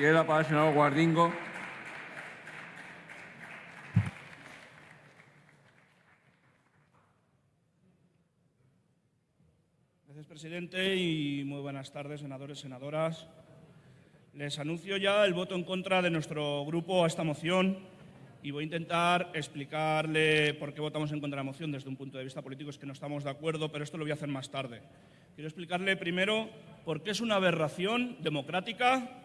Guardingo. Gracias, presidente, y muy buenas tardes, senadores senadoras. Les anuncio ya el voto en contra de nuestro grupo a esta moción y voy a intentar explicarle por qué votamos en contra de la moción desde un punto de vista político. Es que no estamos de acuerdo, pero esto lo voy a hacer más tarde. Quiero explicarle primero por qué es una aberración democrática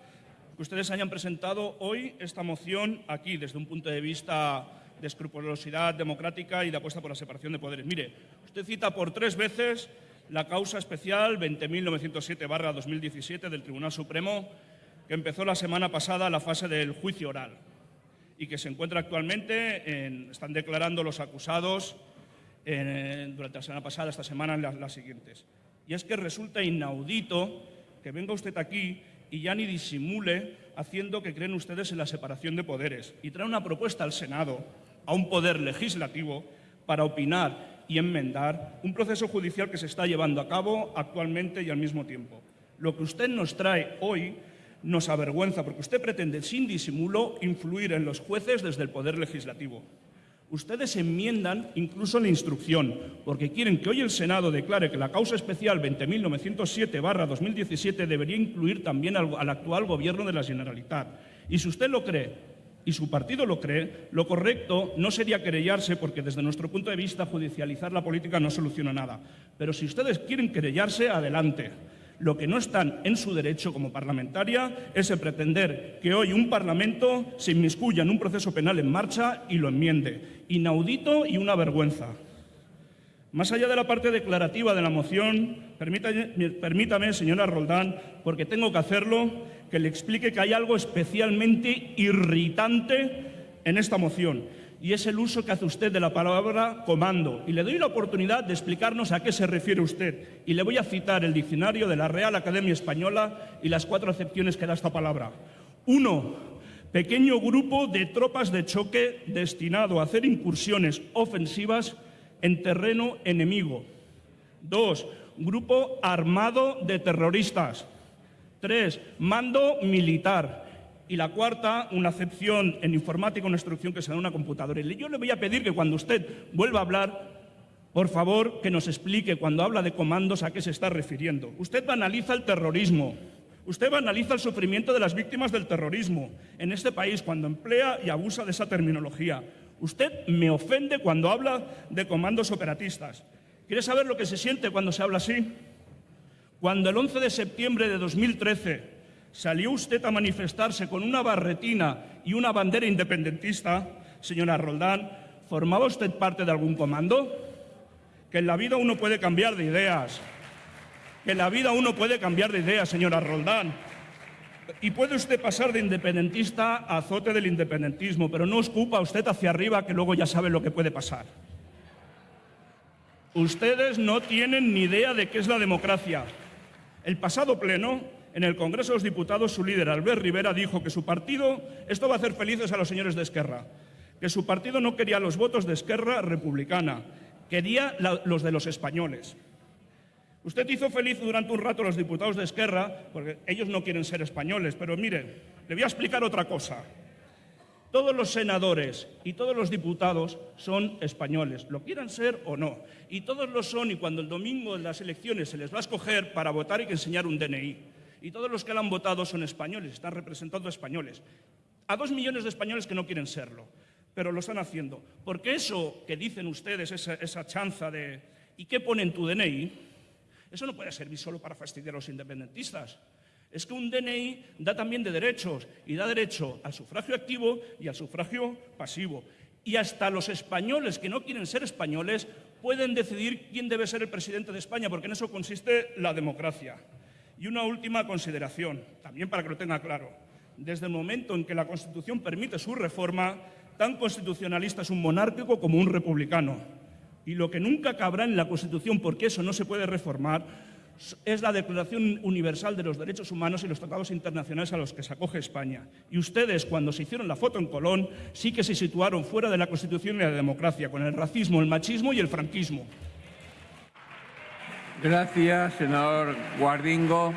que ustedes hayan presentado hoy esta moción aquí desde un punto de vista de escrupulosidad democrática y de apuesta por la separación de poderes. Mire, usted cita por tres veces la causa especial 20.907-2017 del Tribunal Supremo, que empezó la semana pasada la fase del juicio oral y que se encuentra actualmente, en, están declarando los acusados en, durante la semana pasada, esta semana, las, las siguientes. Y es que resulta inaudito que venga usted aquí y ya ni disimule haciendo que creen ustedes en la separación de poderes y trae una propuesta al Senado, a un poder legislativo, para opinar y enmendar un proceso judicial que se está llevando a cabo actualmente y al mismo tiempo. Lo que usted nos trae hoy nos avergüenza porque usted pretende, sin disimulo, influir en los jueces desde el Poder Legislativo. Ustedes enmiendan incluso la instrucción, porque quieren que hoy el Senado declare que la causa especial 20.907-2017 debería incluir también al, al, actual Gobierno de la Generalitat. Y si usted lo cree y su partido lo cree, lo correcto no sería querellarse, porque desde nuestro punto de vista judicializar la política no soluciona nada. Pero si ustedes quieren querellarse, adelante. Lo que no están en su derecho como parlamentaria es el pretender que hoy un Parlamento se inmiscuya en un proceso penal en marcha y lo enmiende. Inaudito y una vergüenza. Más allá de la parte declarativa de la moción, permítame, permítame, señora Roldán, porque tengo que hacerlo, que le explique que hay algo especialmente irritante en esta moción y es el uso que hace usted de la palabra comando. Y le doy la oportunidad de explicarnos a qué se refiere usted. Y le voy a citar el diccionario de la Real Academia Española y las cuatro acepciones que da esta palabra. Uno, pequeño grupo de tropas de choque destinado a hacer incursiones ofensivas en terreno enemigo. Dos, grupo armado de terroristas. Tres, mando militar. Y la cuarta, una acepción en informática, una instrucción que se da en una computadora. Y yo le voy a pedir que cuando usted vuelva a hablar, por favor, que nos explique cuando habla de comandos a qué se está refiriendo. Usted banaliza el terrorismo. Usted banaliza el sufrimiento de las víctimas del terrorismo en este país cuando emplea y abusa de esa terminología. Usted me ofende cuando habla de comandos operatistas. ¿Quiere saber lo que se siente cuando se habla así? Cuando el 11 de septiembre de 2013 salió usted a manifestarse con una barretina y una bandera independentista, señora Roldán, ¿formaba usted parte de algún comando? Que en la vida uno puede cambiar de ideas. Que en la vida uno puede cambiar de ideas, señora Roldán. Y puede usted pasar de independentista a azote del independentismo, pero no escupa usted hacia arriba que luego ya sabe lo que puede pasar. Ustedes no tienen ni idea de qué es la democracia. El pasado pleno en el Congreso de los Diputados, su líder, Albert Rivera, dijo que su partido, esto va a hacer felices a los señores de Esquerra, que su partido no quería los votos de Esquerra republicana, quería los de los españoles. Usted hizo feliz durante un rato a los diputados de Esquerra, porque ellos no quieren ser españoles, pero mire, le voy a explicar otra cosa. Todos los senadores y todos los diputados son españoles, lo quieran ser o no. Y todos lo son y cuando el domingo en las elecciones se les va a escoger para votar hay que enseñar un DNI y todos los que la han votado son españoles, están representando a españoles. A dos millones de españoles que no quieren serlo, pero lo están haciendo. Porque eso que dicen ustedes, esa, esa chanza de ¿y qué pone en tu DNI? Eso no puede servir solo para fastidiar a los independentistas. Es que un DNI da también de derechos y da derecho al sufragio activo y al sufragio pasivo. Y hasta los españoles que no quieren ser españoles pueden decidir quién debe ser el presidente de España, porque en eso consiste la democracia. Y una última consideración, también para que lo tenga claro. Desde el momento en que la Constitución permite su reforma, tan constitucionalista es un monárquico como un republicano. Y lo que nunca cabrá en la Constitución, porque eso no se puede reformar, es la Declaración Universal de los Derechos Humanos y los tratados internacionales a los que se acoge España. Y ustedes, cuando se hicieron la foto en Colón, sí que se situaron fuera de la Constitución y la democracia, con el racismo, el machismo y el franquismo. Gracias, senador Guardingo.